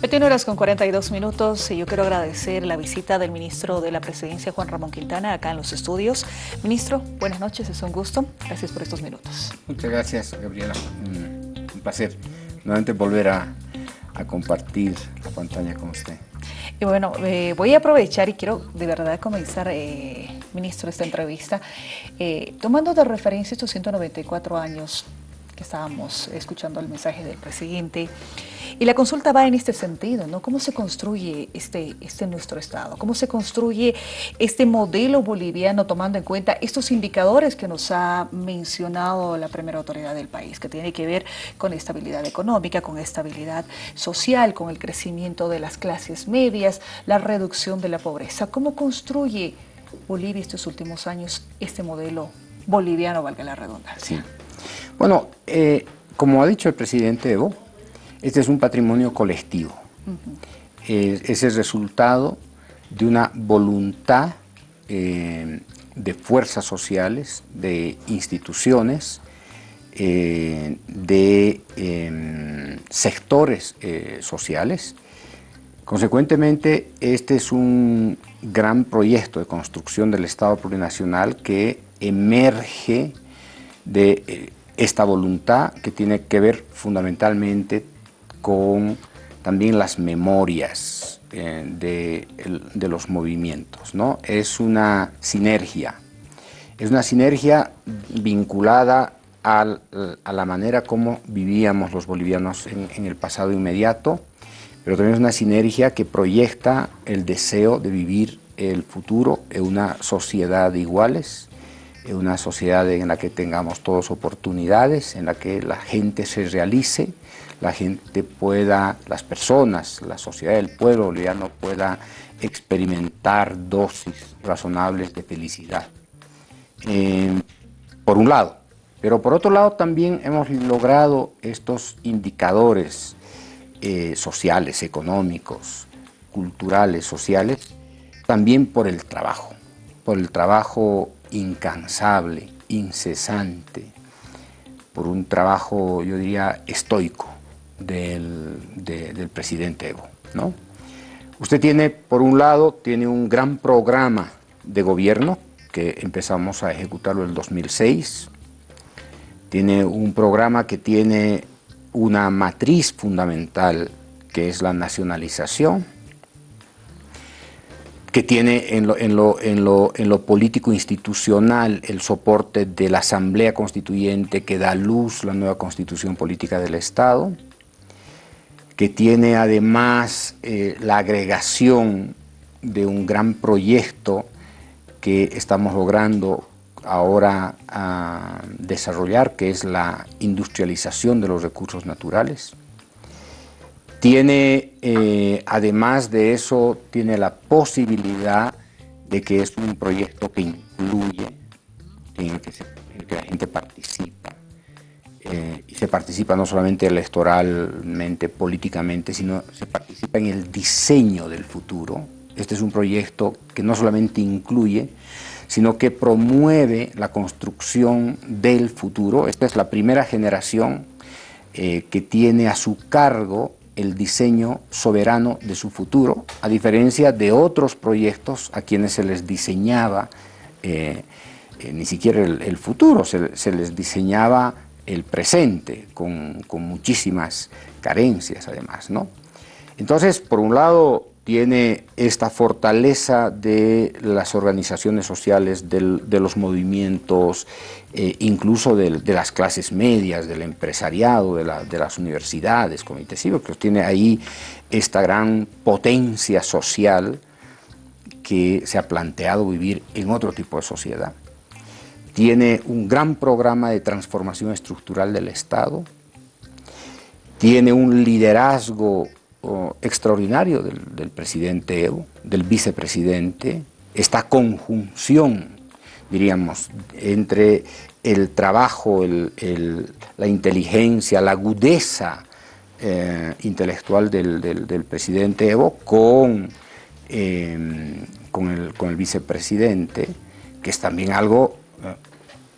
21 horas con 42 minutos y yo quiero agradecer la visita del ministro de la Presidencia, Juan Ramón Quintana, acá en los estudios. Ministro, buenas noches, es un gusto. Gracias por estos minutos. Muchas gracias, Gabriela. Un placer nuevamente volver a, compartir la pantalla con usted. Y bueno, eh, voy a aprovechar y quiero de verdad comenzar, eh, ministro, esta entrevista, eh, tomando de referencia estos 194 años que estábamos escuchando el mensaje del presidente. Y la consulta va en este sentido, ¿no? ¿Cómo se construye este, este nuestro Estado? ¿Cómo se construye este modelo boliviano tomando en cuenta estos indicadores que nos ha mencionado la primera autoridad del país, que tiene que ver con estabilidad económica, con estabilidad social, con el crecimiento de las clases medias, la reducción de la pobreza? ¿Cómo construye Bolivia estos últimos años este modelo boliviano, valga la redundancia? Bueno, eh, como ha dicho el presidente Evo, este es un patrimonio colectivo. es el resultado de una voluntad eh, de fuerzas sociales, de instituciones, eh, de em, sectores sociales. Consecuentemente, este es un gran proyecto de construcción del Estado plurinacional que emerge de esta voluntad que tiene que ver fundamentalmente con también las memorias eh, de, los movimientos. ¿no? Es una sinergia, es una sinergia vinculada a la manera como vivíamos los bolivianos en, en el pasado inmediato, pero también es una sinergia que proyecta el deseo de vivir el futuro en una sociedad de iguales, una sociedad en la que tengamos todas oportunidades, en la que la gente se realice, la gente pueda, las personas, la sociedad del pueblo boliviano pueda experimentar dosis razonables de felicidad. Eh, por un lado, pero por otro lado también hemos logrado estos indicadores eh, sociales, económicos, culturales, sociales, también por el trabajo, por el trabajo incansable, incesante, por un trabajo, yo diría, estoico del, presidente Evo. ¿no? Usted tiene, por un lado, tiene un gran programa de gobierno que empezamos a ejecutarlo en el 2006. Tiene un programa que tiene una matriz fundamental que es la nacionalización que tiene en lo, en, lo, en, lo, en lo, político institucional el soporte de la Asamblea Constituyente que da luz la nueva constitución política del Estado, que tiene además eh, la agregación de un gran proyecto que estamos logrando ahora a desarrollar, que es la industrialización de los recursos naturales, tiene, eh, además de eso, tiene la posibilidad de que es un proyecto que incluye, en el que, la gente participa. Eh, y se participa no solamente electoralmente, políticamente, sino se participa en el diseño del futuro. Este es un proyecto que no solamente incluye, sino que promueve la construcción del futuro. Esta es la primera generación eh, que tiene a su cargo el diseño soberano de su futuro, a diferencia de otros proyectos a quienes se les diseñaba eh, eh, ni siquiera el, futuro, se, les diseñaba el presente, con, con, muchísimas carencias además. ¿no? Entonces, por un lado, tiene esta fortaleza de las organizaciones sociales, de los movimientos, eh, incluso de, las clases medias, del empresariado, de, las universidades, comités cívicos, tiene ahí esta gran potencia social que se ha planteado vivir en otro tipo de sociedad. Tiene un gran programa de transformación estructural del Estado, tiene un liderazgo extraordinario del, presidente Evo, del vicepresidente, esta conjunción, diríamos, entre el trabajo, la inteligencia, la agudeza eh, intelectual del, presidente Evo con, em, con, el, vicepresidente, que es también algo eh,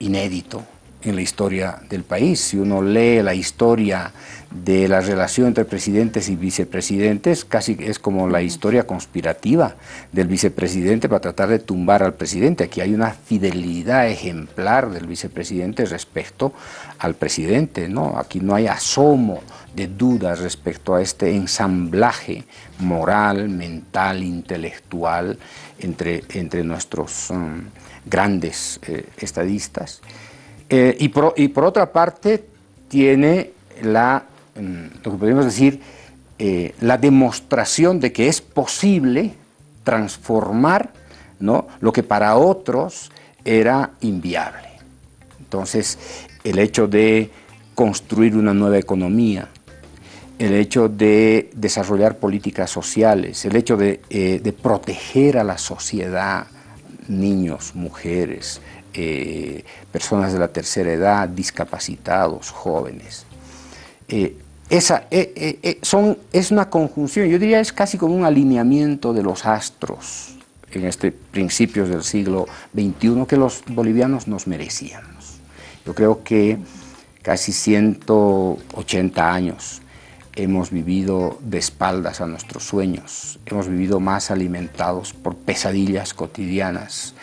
inédito, en la historia del país. Si uno lee la historia de la relación entre presidentes y vicepresidentes, casi es como la historia conspirativa del vicepresidente para tratar de tumbar al presidente. Aquí hay una fidelidad ejemplar del vicepresidente respecto al presidente, ¿no? Aquí no hay asomo de dudas respecto a este ensamblaje moral, mental, intelectual entre, entre nuestros um, grandes eh, estadistas. Eh, y, por, otra parte, tiene la, mm, lo que podemos decir, eh, la demostración de que es posible transformar ¿no? lo que para otros era inviable. Entonces, el hecho de construir una nueva economía, el hecho de desarrollar políticas sociales, el hecho de, eh, de proteger a la sociedad, niños, mujeres, eh, personas de la tercera edad, discapacitados, jóvenes. Eh, esa, eh, son, es una conjunción, yo diría es casi como un alineamiento de los astros en este principios del siglo XXI que los bolivianos nos merecíamos. Yo creo que casi 180 años hemos vivido de espaldas a nuestros sueños, hemos vivido más alimentados por pesadillas cotidianas,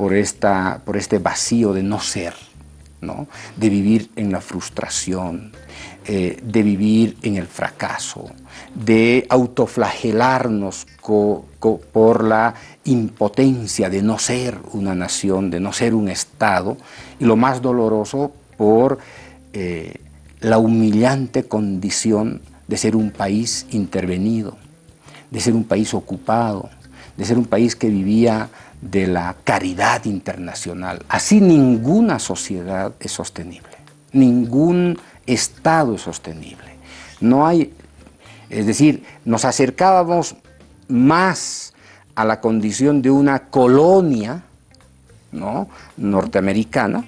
por, esta, por este vacío de no ser, ¿no? de vivir en la frustración, eh, de vivir en el fracaso, de autoflagelarnos por la impotencia de no ser una nación, de no ser un Estado, y lo más doloroso por eh, la humillante condición de ser un país intervenido, de ser un país ocupado, de ser un país que vivía de la caridad internacional. Así ninguna sociedad es sostenible, ningún Estado es sostenible. No hay, es decir, nos acercábamos más a la condición de una colonia ¿no? norteamericana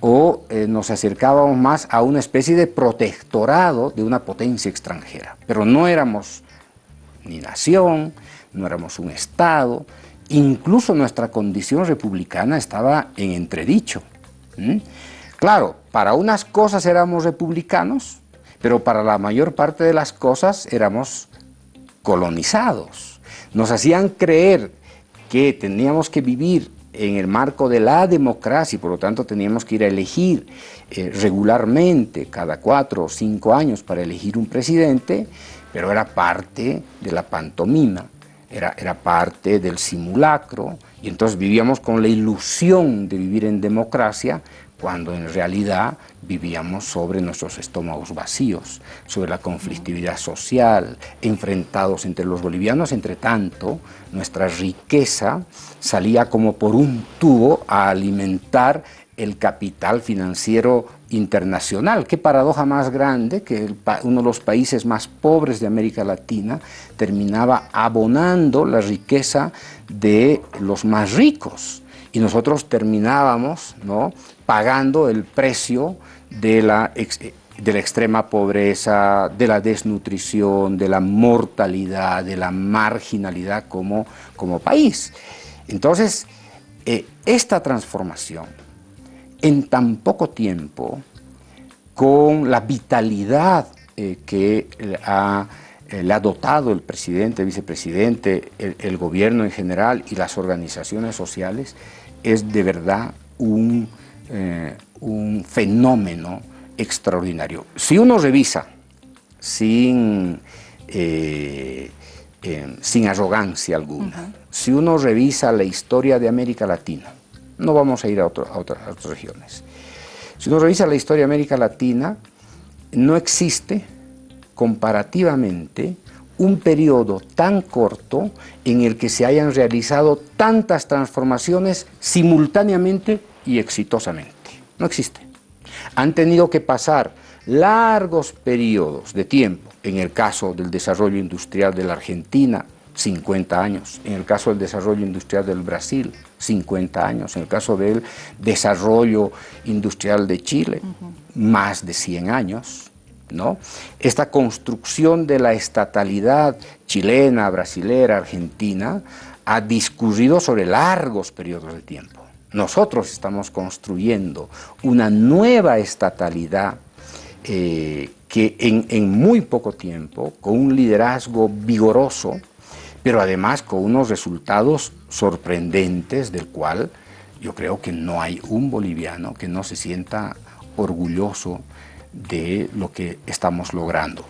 o eh, nos acercábamos más a una especie de protectorado de una potencia extranjera. Pero no éramos ni nación, no éramos un Estado, incluso nuestra condición republicana estaba en entredicho. Claro, para unas cosas éramos republicanos, pero para la mayor parte de las cosas éramos colonizados. Nos hacían creer que teníamos que vivir en el marco de la democracia y por lo tanto teníamos que ir a elegir eh, regularmente cada cuatro o cinco años para elegir un presidente, pero era parte de la pantomima era, era parte del simulacro, y entonces vivíamos con la ilusión de vivir en democracia, cuando en realidad vivíamos sobre nuestros estómagos vacíos, sobre la conflictividad social, enfrentados entre los bolivianos, entre tanto, nuestra riqueza salía como por un tubo a alimentar el capital financiero internacional. Qué paradoja más grande que uno de los países más pobres de América Latina terminaba abonando la riqueza de los más ricos y nosotros terminábamos ¿no? pagando el precio de la, de la extrema pobreza, de la desnutrición, de la mortalidad, de la marginalidad como, como país. Entonces, eh, esta transformación en tan poco tiempo, con la vitalidad eh, que ha, eh, le ha dotado el presidente, el vicepresidente, el, gobierno en general y las organizaciones sociales, es de verdad un, eh, un fenómeno extraordinario. Si uno revisa sin, sin arrogancia alguna, si uno revisa la historia de América Latina, no vamos a ir a, otras, regiones. Si uno revisa la historia de América Latina, no existe comparativamente un periodo tan corto en el que se hayan realizado tantas transformaciones simultáneamente y exitosamente. No existe. Han tenido que pasar largos periodos de tiempo, en el caso del desarrollo industrial de la Argentina, 50 años. En el caso del desarrollo industrial del Brasil, 50 años. En el caso del desarrollo industrial de Chile, más de 100 años. ¿no? Esta construcción de la estatalidad chilena, brasilera, argentina, ha discurrido sobre largos periodos de tiempo. nosotros estamos construyendo una nueva estatalidad eh, que en, muy poco tiempo, con un liderazgo vigoroso, pero además con unos resultados sorprendentes del cual yo creo que no hay un boliviano que no se sienta orgulloso de lo que estamos logrando.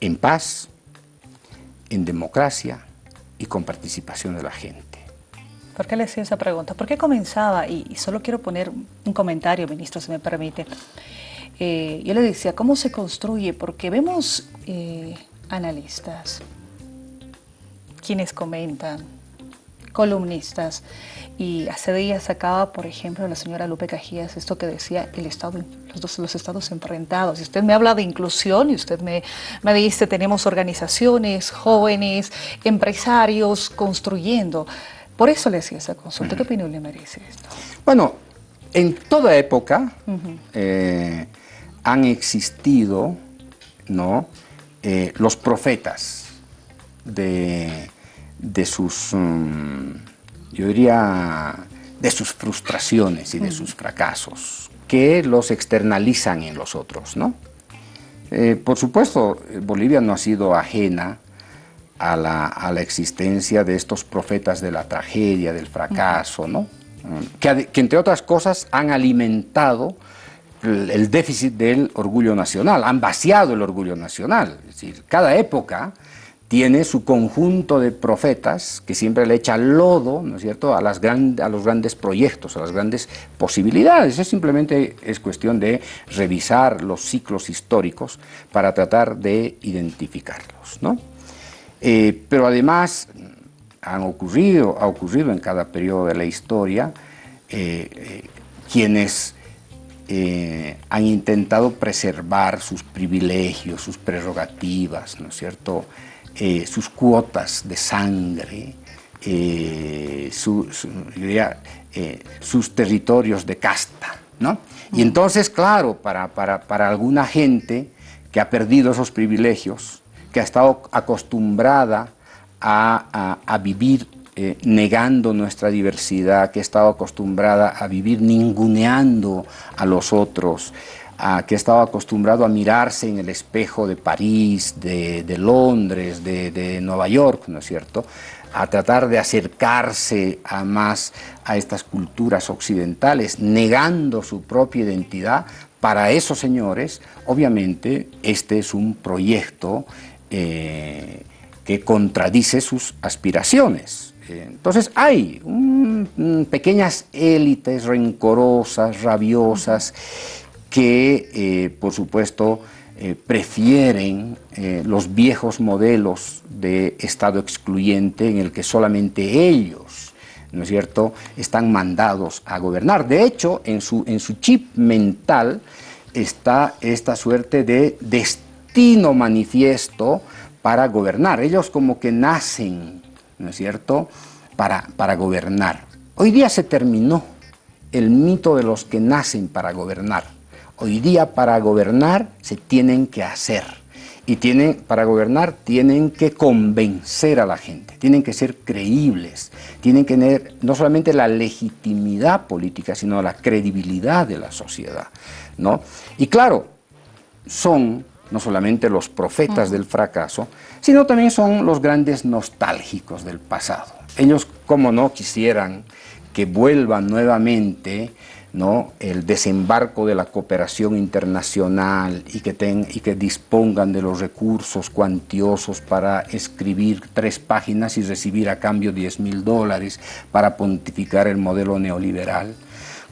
En paz, en democracia y con participación de la gente. ¿Por qué le hacía esa pregunta? ¿Por qué comenzaba? Y, solo quiero poner un comentario, ministro, si me permite. Eh, yo le decía, ¿cómo se construye? Porque vemos eh, analistas, quienes comentan, columnistas, y hace días sacaba, por ejemplo, la señora Lupe Cajías esto que decía el Estado, los, dos, los estados enfrentados. Y usted me habla de inclusión y usted me, me dice, tenemos organizaciones, jóvenes, empresarios construyendo. Por eso le hacía esa consulta. ¿Qué opinión le merece esto? Bueno, en toda época eh, han existido ¿no? Eh, los profetas de, de sus, mm, yo diría, de sus frustraciones y de sus fracasos, que los externalizan en los otros, ¿no? Eh, por supuesto, Bolivia no ha sido ajena a la, existencia de estos profetas de la tragedia, del fracaso, ¿no? Que, entre otras cosas han alimentado el, déficit del orgullo nacional, han vaciado el orgullo nacional. Es decir, cada época tiene su conjunto de profetas que siempre le echa lodo, ¿no es cierto?, a, las a los grandes proyectos, a las grandes posibilidades. Es simplemente es cuestión de revisar los ciclos históricos para tratar de identificarlos, ¿no? Eh, pero además han ocurrido, ha ocurrido en cada periodo de la historia eh, eh, quienes han intentado preservar sus privilegios, sus prerrogativas, ¿no es cierto?, sus cuotas de sangre, sus territorios de casta, ¿no? Y entonces, claro, para, para, para alguna gente que ha perdido esos privilegios, que ha estado acostumbrada a, vivir eh, negando nuestra diversidad, que ha estado acostumbrada a vivir ninguneando a los otros, que ha estado acostumbrado a mirarse en el espejo de París, de, Londres, de, de, Nueva York, ¿no es cierto?, a tratar de acercarse a más a estas culturas occidentales, negando su propia identidad, para esos señores, obviamente, este es un proyecto eh, que contradice sus aspiraciones. Entonces hay pequeñas élites rencorosas, rabiosas, que eh, por supuesto prefieren los viejos modelos de Estado excluyente en el que solamente ellos ¿no es cierto?, están mandados a gobernar. De hecho, en su, en su chip mental está esta suerte de destino manifiesto para gobernar. Ellos como que nacen, ¿no es cierto?, para, para gobernar. Hoy día se terminó el mito de los que nacen para gobernar. Hoy día para gobernar se tienen que hacer. Y tienen, para gobernar tienen que convencer a la gente, tienen que ser creíbles, tienen que tener no solamente la legitimidad política, sino la credibilidad de la sociedad. ¿no? Y claro, son no solamente los profetas del fracaso, sino también son los grandes nostálgicos del pasado. Ellos, como no, quisieran que vuelva nuevamente ¿no? el desembarco de la cooperación internacional y que, ten, y que dispongan de los recursos cuantiosos para escribir tres páginas y recibir a cambio 10 mil dólares para pontificar el modelo neoliberal.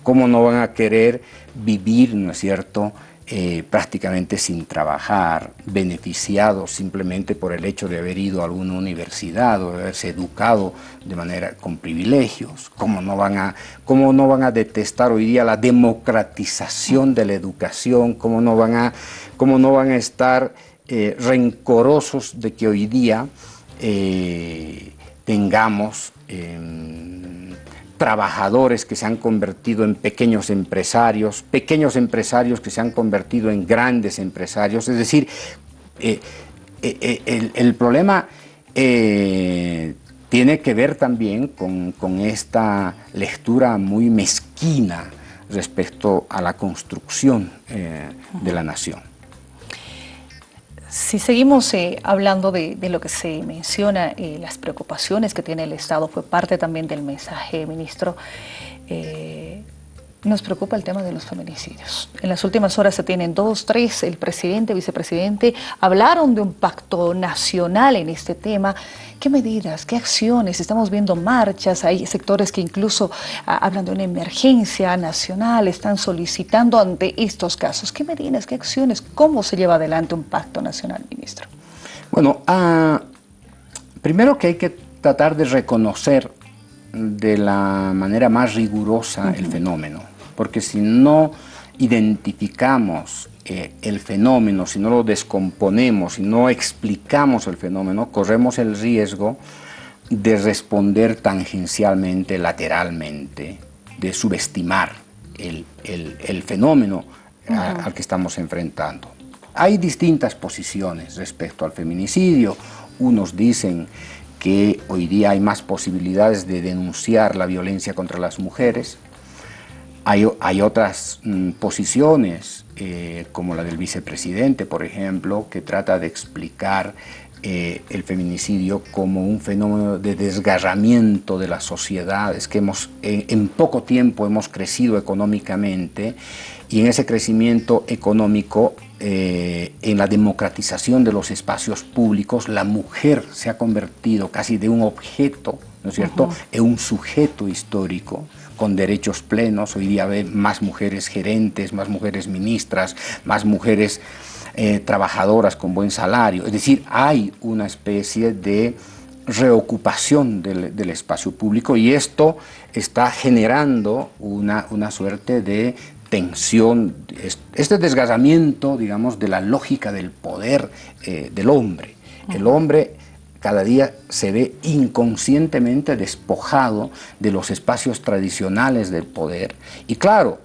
¿Cómo no van a querer vivir, no es cierto?, eh, prácticamente sin trabajar, beneficiados simplemente por el hecho de haber ido a alguna universidad o de haberse educado de manera con privilegios. ¿Cómo no van a, cómo no van a detestar hoy día la democratización de la educación? ¿Cómo no van a, cómo no van a estar eh, rencorosos de que hoy día eh, tengamos trabajadores que se han convertido en pequeños empresarios, pequeños empresarios que se han convertido en grandes empresarios, es decir, eh, eh, eh, el, problema tiene que ver también con, esta lectura muy mezquina respecto a la construcción de la nación. Si seguimos eh, hablando de, lo que se menciona, eh, las preocupaciones que tiene el Estado, fue parte también del mensaje, ministro, nos preocupa el tema de los feminicidios. En las últimas horas se tienen dos, tres, el presidente, vicepresidente, hablaron de un pacto nacional en este tema. ¿Qué medidas, qué acciones? Estamos viendo marchas, hay sectores que incluso ah, hablan de una emergencia nacional, están solicitando ante estos casos. ¿Qué medidas, qué acciones? ¿Cómo se lleva adelante un pacto nacional, ministro? Bueno, ah, primero que hay que tratar de reconocer de la manera más rigurosa el fenómeno porque si no identificamos eh, el fenómeno, si no lo descomponemos, si no explicamos el fenómeno, corremos el riesgo de responder tangencialmente, lateralmente, de subestimar el, fenómeno al que estamos enfrentando. Hay distintas posiciones respecto al feminicidio. Unos dicen que hoy día hay más posibilidades de denunciar la violencia contra las mujeres, hay, otras mm, posiciones, eh, como la del vicepresidente, por ejemplo, que trata de explicar eh, el feminicidio como un fenómeno de desgarramiento de la sociedad. Es que hemos, en poco tiempo hemos crecido económicamente y en ese crecimiento económico, eh, en la democratización de los espacios públicos, la mujer se ha convertido casi de un objeto, ¿no es cierto?, en un sujeto histórico con derechos plenos, hoy día ve más mujeres gerentes, más mujeres ministras, más mujeres eh, trabajadoras con buen salario, es decir, hay una especie de reocupación del, espacio público y esto está generando una, una suerte de tensión, este desgazamiento, digamos, de la lógica del poder eh, del hombre. El hombre cada día se ve inconscientemente despojado de los espacios tradicionales del poder. Y claro,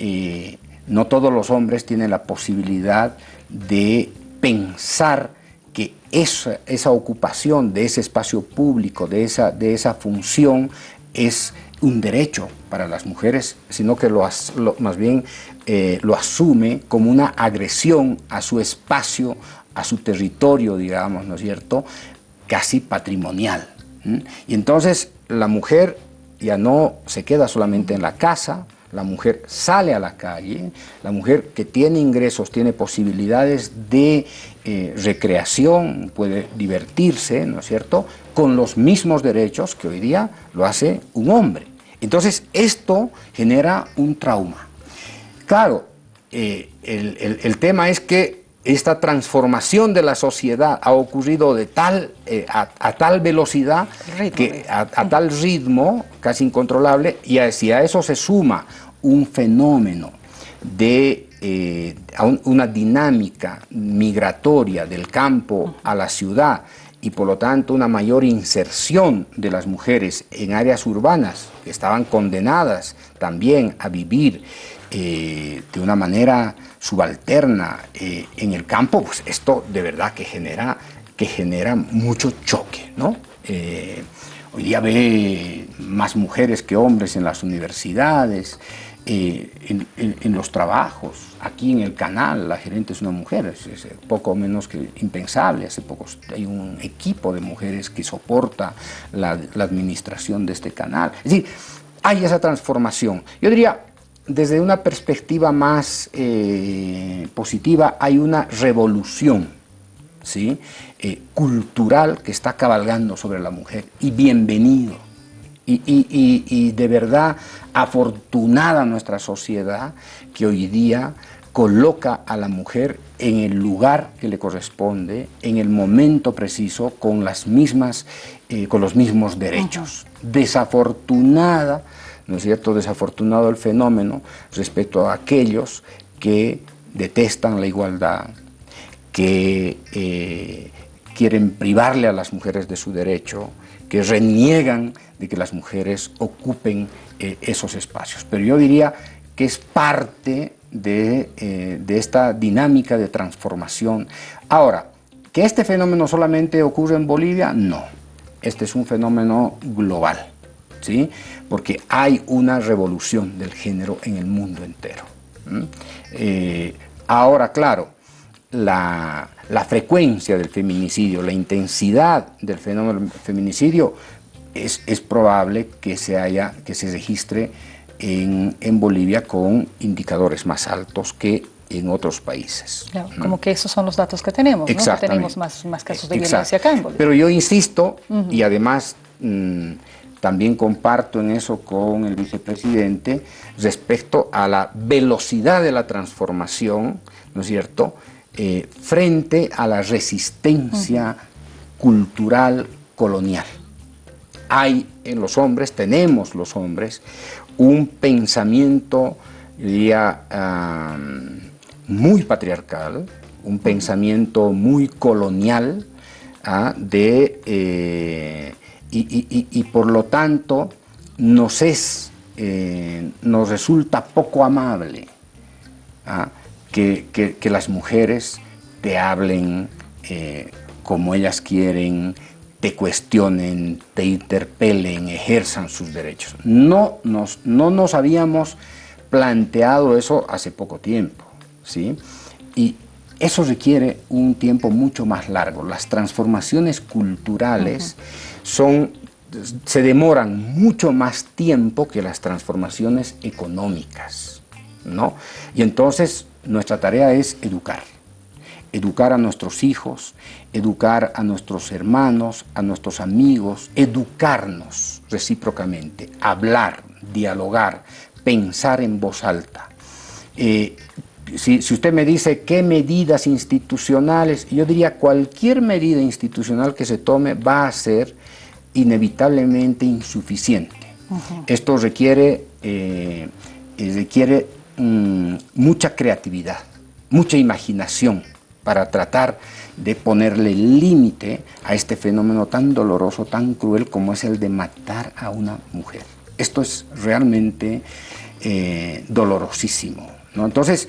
eh, no todos los hombres tienen la posibilidad de pensar que esa, esa, ocupación de ese espacio público, de esa, de esa función, es un derecho para las mujeres, sino que lo, más bien eh, lo asume como una agresión a su espacio, a su territorio, digamos, ¿no es cierto?, casi patrimonial. Y entonces la mujer ya no se queda solamente en la casa, la mujer sale a la calle, la mujer que tiene ingresos, tiene posibilidades de eh, recreación, puede divertirse, ¿no es cierto?, con los mismos derechos que hoy día lo hace un hombre. Entonces esto genera un trauma. Claro, eh, el tema es que esta transformación de la sociedad ha ocurrido de tal, eh, a, tal velocidad, que, a, tal ritmo casi incontrolable, y si a eso se suma un fenómeno de eh, una dinámica migratoria del campo a la ciudad, y por lo tanto una mayor inserción de las mujeres en áreas urbanas que estaban condenadas también a vivir eh, de una manera subalterna eh, en el campo, pues esto de verdad que genera, que genera mucho choque. ¿no? Eh, hoy día ve más mujeres que hombres en las universidades, en, los trabajos. Aquí en el canal la gerente es una mujer, es, poco menos que impensable. Hace poco hay un equipo de mujeres que soporta la, la administración de este canal. Es decir, hay esa transformación. Yo diría, desde una perspectiva más eh, positiva, hay una revolución ¿sí? Eh, cultural que está cabalgando sobre la mujer. Y bienvenido. Y, de verdad afortunada nuestra sociedad que hoy día coloca a la mujer en el lugar que le corresponde, en el momento preciso, con, las mismas, eh, con los mismos derechos. Desafortunada ¿no es cierto?, desafortunado el fenómeno respecto a aquellos que detestan la igualdad, que eh, quieren privarle a las mujeres de su derecho, que reniegan de que las mujeres ocupen eh, esos espacios. Pero yo diría que es parte de, eh, de esta dinámica de transformación. Ahora, ¿que este fenómeno solamente ocurre en Bolivia? No. este es un fenómeno global, ¿sí? Porque hay una revolución del género en el mundo entero. Eh, ahora, claro, la, frecuencia del feminicidio, la intensidad del fenómeno del feminicidio, es, es probable que se, haya, que se registre en, en Bolivia con indicadores más altos que en otros países. como que esos son los datos que tenemos, ¿no? tenemos más, más casos de violencia acá en Bolivia. Pero yo insisto, y además mm, también comparto en eso con el vicepresidente, respecto a la velocidad de la transformación, ¿no es cierto?, eh, frente a la resistencia cultural colonial. Hay en los hombres, tenemos los hombres, un pensamiento, diría, muy patriarcal, un pensamiento muy colonial, ¿ah? de, eh, y, por lo tanto nos, es, eh, nos resulta poco amable ¿ah? que, las mujeres te hablen eh, como ellas quieren, te cuestionen, te interpelen, ejerzan sus derechos. No nos, no nos habíamos planteado eso hace poco tiempo. ¿sí? Y eso requiere un tiempo mucho más largo. Las transformaciones culturales son, se demoran mucho más tiempo que las transformaciones económicas. ¿no? Y entonces nuestra tarea es educar. Educar a nuestros hijos, educar a nuestros hermanos, a nuestros amigos, educarnos recíprocamente, hablar, dialogar, pensar en voz alta. Eh, si, usted me dice qué medidas institucionales, yo diría cualquier medida institucional que se tome va a ser inevitablemente insuficiente. Esto requiere, eh, eh, requiere mm, mucha creatividad, mucha imaginación para tratar de ponerle límite a este fenómeno tan doloroso, tan cruel como es el de matar a una mujer. Esto es realmente eh, dolorosísimo. ¿no? Entonces,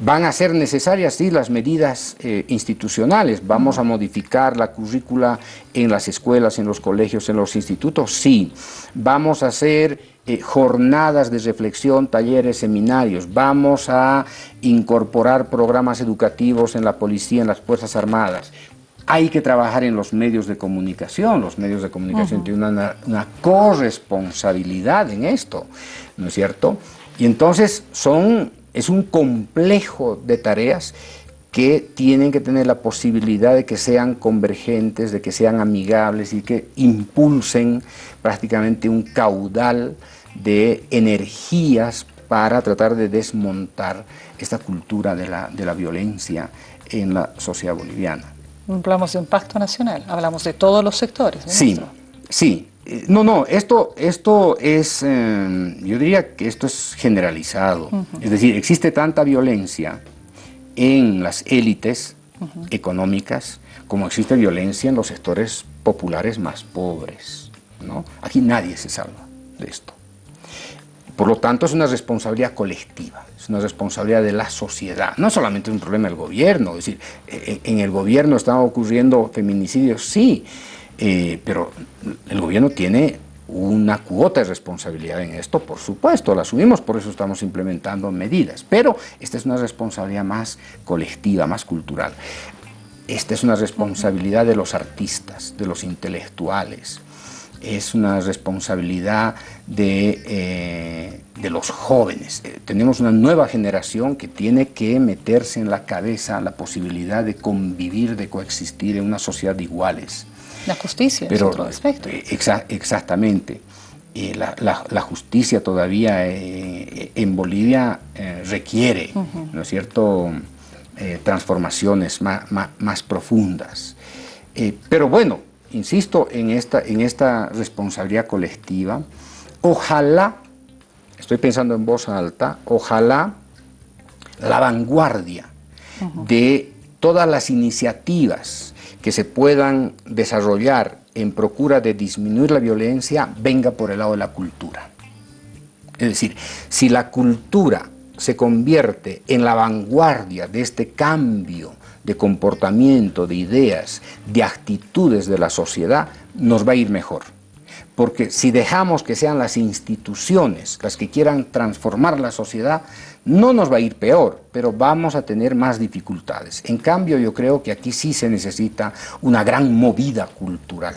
Van a ser necesarias, sí, las medidas eh, institucionales. ¿Vamos a modificar la currícula en las escuelas, en los colegios, en los institutos? Sí. ¿Vamos a hacer eh, jornadas de reflexión, talleres, seminarios? ¿Vamos a incorporar programas educativos en la policía, en las Fuerzas Armadas? Hay que trabajar en los medios de comunicación. Los medios de comunicación tienen una, una corresponsabilidad en esto, ¿no es cierto? Y entonces son es un complejo de tareas que tienen que tener la posibilidad de que sean convergentes, de que sean amigables y que impulsen prácticamente un caudal de energías para tratar de desmontar esta cultura de la, de la violencia en la sociedad boliviana. Hablamos de un pacto nacional, hablamos de todos los sectores. Sí, sí, no, no, esto, esto es, em, yo diría que esto es generalizado. Es decir, existe tanta violencia en las élites económicas como existe violencia en los sectores populares más pobres. ¿no? Aquí nadie se salva de esto. Por lo tanto, es una responsabilidad colectiva, es una responsabilidad de la sociedad. No solamente es un problema del gobierno, es decir, e, e, en el gobierno están ocurriendo feminicidios, sí, eh, pero el gobierno tiene una cuota de responsabilidad en esto, por supuesto, la asumimos, por eso estamos implementando medidas, pero esta es una responsabilidad más colectiva, más cultural. Esta es una responsabilidad de los artistas, de los intelectuales, es una responsabilidad de, eh, de los jóvenes. Eh, tenemos una nueva generación que tiene que meterse en la cabeza la posibilidad de convivir, de coexistir en una sociedad de iguales. La justicia es otro aspecto. Eh, exactamente. la, justicia todavía eh, en Bolivia eh, requiere, ¿no es cierto?, transformaciones más, profundas. pero bueno, insisto en esta, en esta responsabilidad colectiva, ojalá, estoy pensando en voz alta, ojalá la vanguardia de todas las iniciativas que se puedan desarrollar en procura de disminuir la violencia venga por el lado de la cultura. Es decir, si la cultura se convierte en la vanguardia de este cambio de comportamiento, de ideas, de actitudes de la sociedad, nos va a ir mejor. Porque si dejamos que sean las instituciones las que quieran transformar la sociedad, no nos va a ir peor, pero vamos a tener más dificultades. En cambio, yo creo que aquí sí se necesita una gran movida cultural.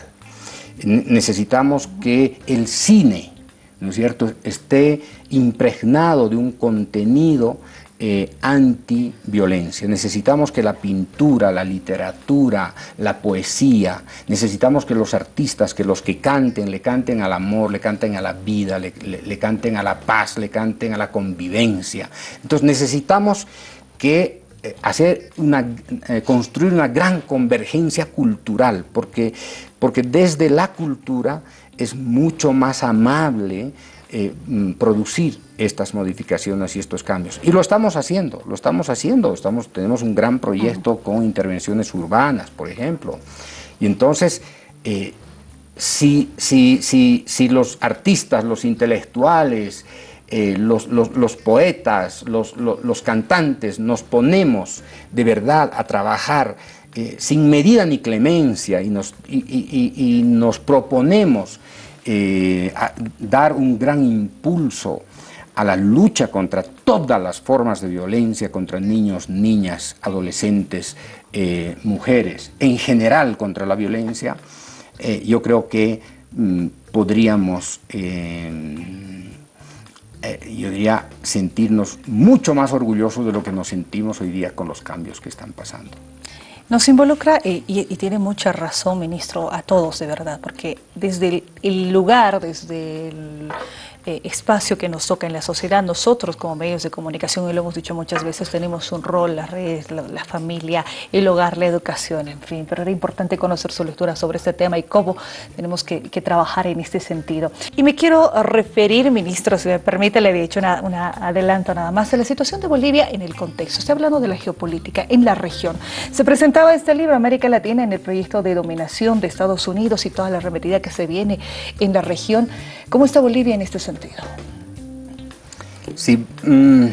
Necesitamos que el cine, ¿no es cierto?, esté impregnado de un contenido eh, anti-violencia. Necesitamos que la pintura, la literatura, la poesía, necesitamos que los artistas, que los que canten, le canten al amor, le canten a la vida, le, canten a la paz, le canten a la convivencia. Entonces necesitamos que eh, hacer una, eh, construir una gran convergencia cultural, porque, porque desde la cultura es mucho más amable eh, mm, producir estas modificaciones y estos cambios. Y lo estamos haciendo, lo estamos haciendo, estamos, tenemos un gran proyecto con intervenciones urbanas, por ejemplo. Y entonces, eh, si, si, si, si, los artistas, los intelectuales, eh, los, los, poetas, los, los, cantantes nos ponemos de verdad a trabajar sin medida ni clemencia y nos, y nos proponemos eh, dar un gran impulso a la lucha contra todas las formas de violencia contra niños, niñas, adolescentes, eh, mujeres, en general contra la violencia, eh, yo creo que mm, podríamos, yo diría, sentirnos mucho más orgullosos de lo que nos sentimos hoy día con los cambios que están pasando. Nos involucra, eh, y, tiene mucha razón, ministro, a todos de verdad, porque desde el lugar, desde el, eh, espacio que nos toca en la sociedad, nosotros como medios de comunicación, y lo hemos dicho muchas veces, tenemos un rol, las redes, la, familia, el hogar, la educación, en fin, pero era importante conocer su lectura sobre este tema y cómo tenemos que, trabajar en este sentido. Y me quiero referir, ministro, si me permite, le he hecho un adelanto nada más, de la situación de Bolivia en el contexto. Estoy hablando de la geopolítica en la región. Se presentaba este libro, América Latina, en el proyecto de dominación de Estados Unidos y toda la arremetida que se viene en la región. ¿Cómo está Bolivia en este sentido? Sí, mm,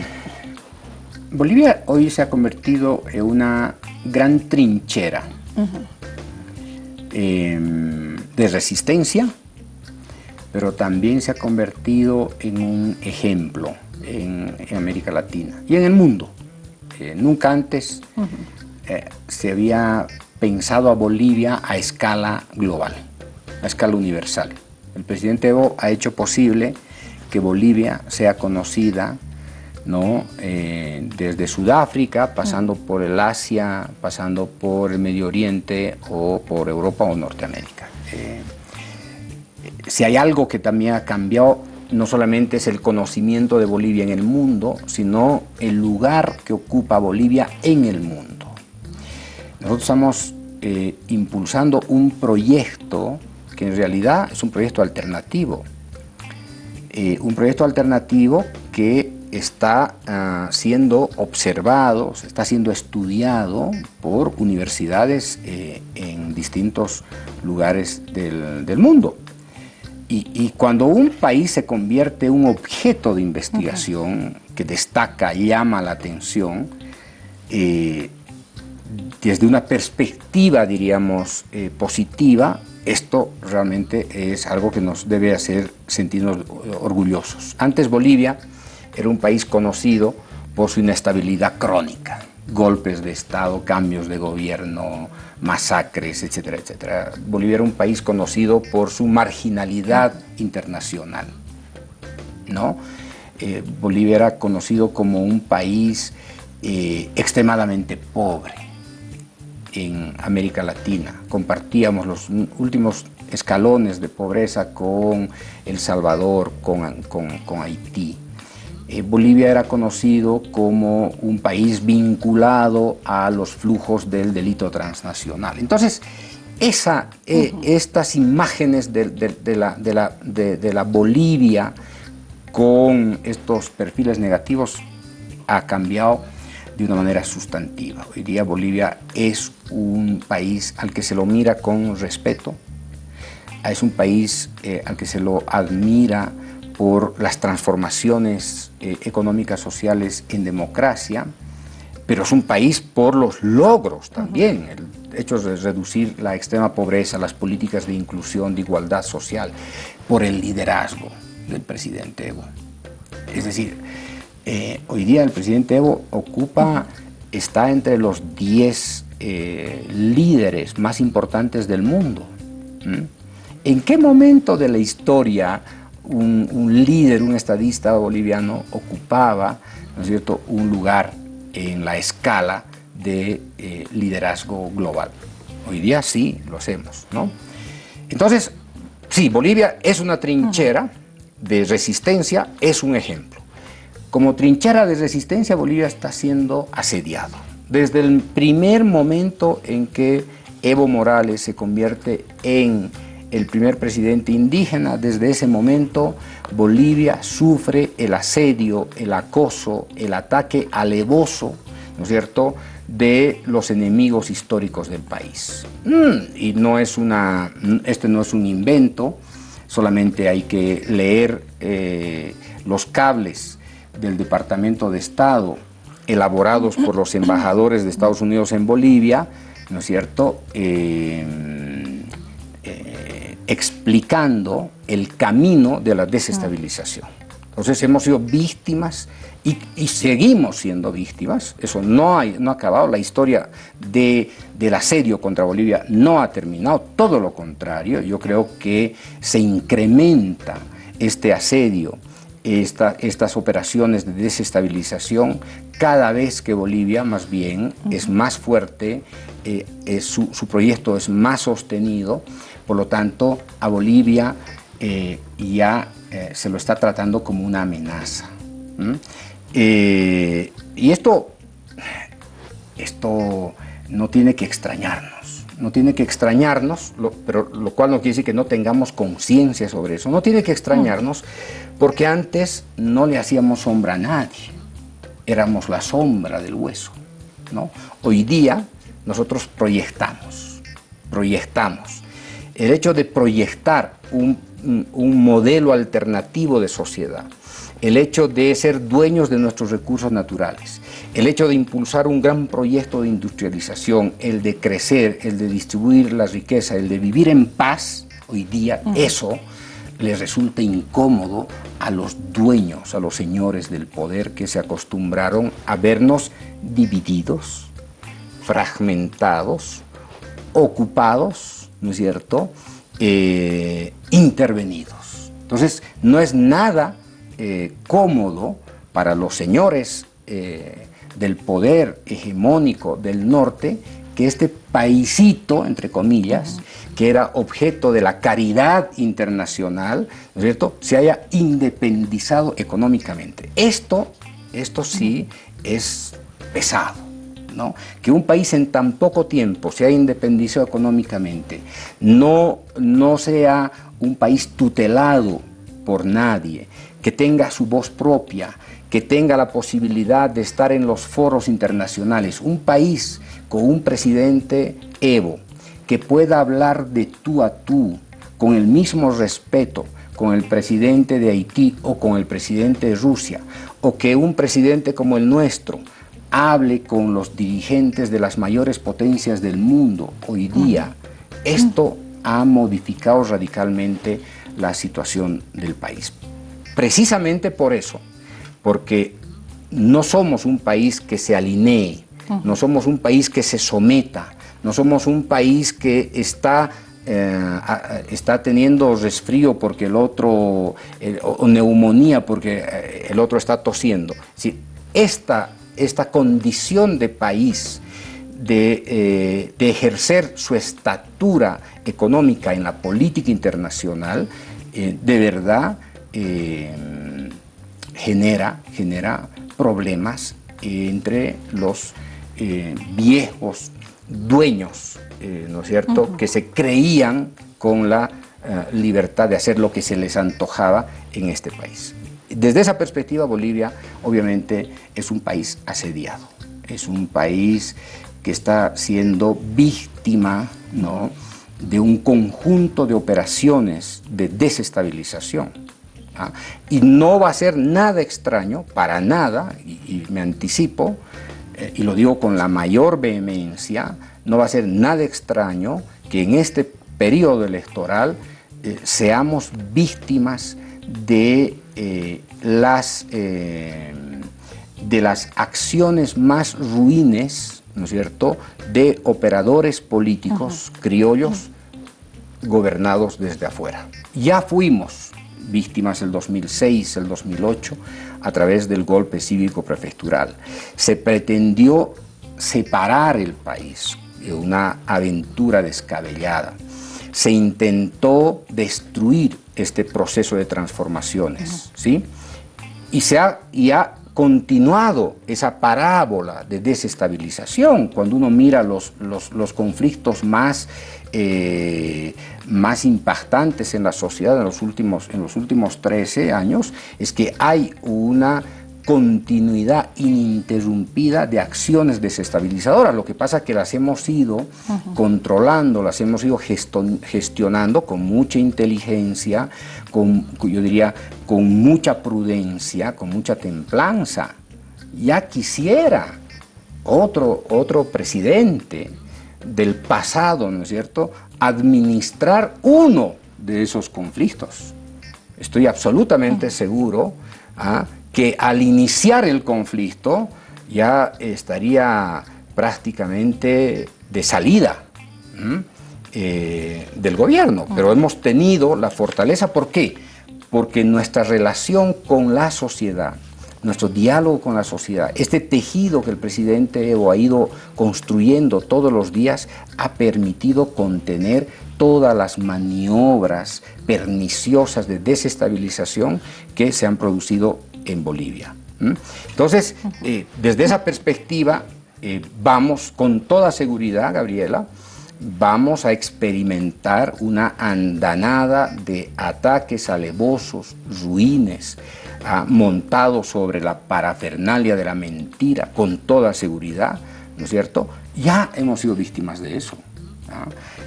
Bolivia hoy se ha convertido en una gran trinchera em, de resistencia, pero también se ha convertido en un ejemplo en, América Latina y en el mundo. Eh, nunca antes eh, se había pensado a Bolivia a escala global, a escala universal. El presidente Evo ha hecho posible que Bolivia sea conocida ¿no? Eh, desde Sudáfrica, pasando por el Asia, pasando por el Medio Oriente o por Europa o Norteamérica. Eh, si hay algo que también ha cambiado, no solamente es el conocimiento de Bolivia en el mundo, sino el lugar que ocupa Bolivia en el mundo. Nosotros estamos eh, impulsando un proyecto que en realidad es un proyecto alternativo, eh, un proyecto alternativo que está ah, siendo observado, está siendo estudiado por universidades eh, en distintos lugares del, mundo. Y, cuando un país se convierte en un objeto de investigación que destaca, llama la atención, eh, desde una perspectiva, diríamos, positiva, esto realmente es algo que nos debe hacer sentirnos orgullosos. Antes Bolivia era un país conocido por su inestabilidad crónica, golpes de Estado, cambios de gobierno, masacres, etcétera, etcétera. Bolivia era un país conocido por su marginalidad internacional, ¿no? Eh, Bolivia era conocido como un país eh, extremadamente pobre, en América Latina. Compartíamos los últimos escalones de pobreza con El Salvador, con, Haití. Eh, Bolivia era conocido como un país vinculado a los flujos del delito transnacional. Entonces, esa, eh, estas imágenes de, la, de la Bolivia con estos perfiles negativos ha cambiado de una manera sustantiva. Hoy día Bolivia es un país al que se lo mira con respeto, es un país eh, al que se lo admira por las transformaciones eh, económicas sociales en democracia, pero es un país por los logros también, el hecho de reducir la extrema pobreza, las políticas de inclusión, de igualdad social, por el liderazgo del presidente Evo. Es decir, eh, hoy día el presidente Evo ocupa, está entre los 10 eh, líderes más importantes del mundo. ¿En qué momento de la historia un, líder, un estadista boliviano ocupaba ¿no es cierto? un lugar en la escala de eh, liderazgo global? Hoy día sí lo hacemos. ¿no? Entonces, sí, Bolivia es una trinchera de resistencia, es un ejemplo. Como trinchera de resistencia, Bolivia está siendo asediado desde el primer momento en que Evo Morales se convierte en el primer presidente indígena, desde ese momento Bolivia sufre el asedio, el acoso, el ataque alevoso, ¿no es cierto?, de los enemigos históricos del país. Mm, y no es una, este no es un invento, solamente hay que leer eh, los cables del Departamento de Estado elaborados por los embajadores de Estados Unidos en Bolivia, ¿no es cierto?, eh, eh, explicando el camino de la desestabilización. Entonces hemos sido víctimas y, seguimos siendo víctimas, eso no, no ha acabado, la historia de, del asedio contra Bolivia no ha terminado, todo lo contrario, yo creo que se incrementa este asedio estas operaciones de desestabilización cada vez que Bolivia más bien es más fuerte, eh, su, proyecto es más sostenido, por lo tanto a Bolivia eh, ya eh, se lo está tratando como una amenaza. y esto, esto no tiene que extrañarnos no tiene que extrañarnos, pero lo cual no quiere decir que no tengamos conciencia sobre eso, no tiene que extrañarnos porque antes no le hacíamos sombra a nadie, éramos la sombra del hueso. ¿no? Hoy día nosotros proyectamos, proyectamos. El hecho de proyectar un, un modelo alternativo de sociedad, el hecho de ser dueños de nuestros recursos naturales, el hecho de impulsar un gran proyecto de industrialización, el de crecer, el de distribuir la riqueza, el de vivir en paz, hoy día eso les resulta incómodo a los dueños, a los señores del poder que se acostumbraron a vernos divididos, fragmentados, ocupados, ¿no es cierto?, eh, intervenidos. Entonces, no es nada eh, cómodo para los señores eh, del poder hegemónico del norte que este paisito, entre comillas, que era objeto de la caridad internacional, ¿no es cierto?, se haya independizado económicamente. Esto, esto sí es pesado, ¿no? Que un país en tan poco tiempo se haya independizado económicamente, no, no sea un país tutelado por nadie, que tenga su voz propia, que tenga la posibilidad de estar en los foros internacionales, un país con un presidente Evo, que pueda hablar de tú a tú, con el mismo respeto con el presidente de Haití o con el presidente de Rusia, o que un presidente como el nuestro hable con los dirigentes de las mayores potencias del mundo hoy día, esto ha modificado radicalmente la situación del país. Precisamente por eso, porque no somos un país que se alinee, no somos un país que se someta, no somos un país que está, eh, está teniendo resfrío porque el otro, o neumonía porque eh, el otro está tosiendo. esta, esta condición de país, de, eh, de, ejercer su estatura económica en la política internacional, de verdad genera, genera problemas entre los eh, viejos dueños, eh, ¿no es cierto?, que se creían con la libertad de hacer lo que se les antojaba en este país. Desde esa perspectiva, Bolivia obviamente es un país asediado, es un país que está siendo víctima ¿no? de un conjunto de operaciones de desestabilización ¿ah? Y no va a ser nada extraño, para nada, y, me anticipo, eh, y lo digo con la mayor vehemencia, no va a ser nada extraño que en este periodo electoral eh, seamos víctimas de, eh, las, de las acciones más ruines, ¿no es cierto?, de operadores políticos criollos gobernados desde afuera. Ya fuimos víctimas el 2006, el 2008, a través del golpe cívico prefectural. Se pretendió separar el país una aventura descabellada. Se intentó destruir este proceso de transformaciones, ¿sí? Y se ha, y ha continuado esa parábola de desestabilización cuando uno mira los, los, conflictos más, eh, más impactantes en la sociedad en los, últimos, en los últimos 13 años, es que hay una continuidad ininterrumpida de acciones desestabilizadoras. Lo que pasa es que las hemos ido controlando, las hemos ido gestionando con mucha inteligencia, con, yo diría, con mucha prudencia, con mucha templanza. Ya quisiera otro, otro presidente del pasado, ¿no es cierto?, administrar uno de esos conflictos. Estoy absolutamente seguro ¿ah? que al iniciar el conflicto ya estaría prácticamente de salida eh, del gobierno, pero hemos tenido la fortaleza, ¿por qué? Porque nuestra relación con la sociedad, nuestro diálogo con la sociedad, este tejido que el presidente Evo ha ido construyendo todos los días, ha permitido contener todas las maniobras perniciosas de desestabilización que se han producido en Bolivia. Entonces, eh, desde esa perspectiva, eh, vamos con toda seguridad, Gabriela, vamos a experimentar una andanada de ataques alevosos, ruines, ah, montados sobre la parafernalia de la mentira, con toda seguridad, ¿no es cierto? Ya hemos sido víctimas de eso.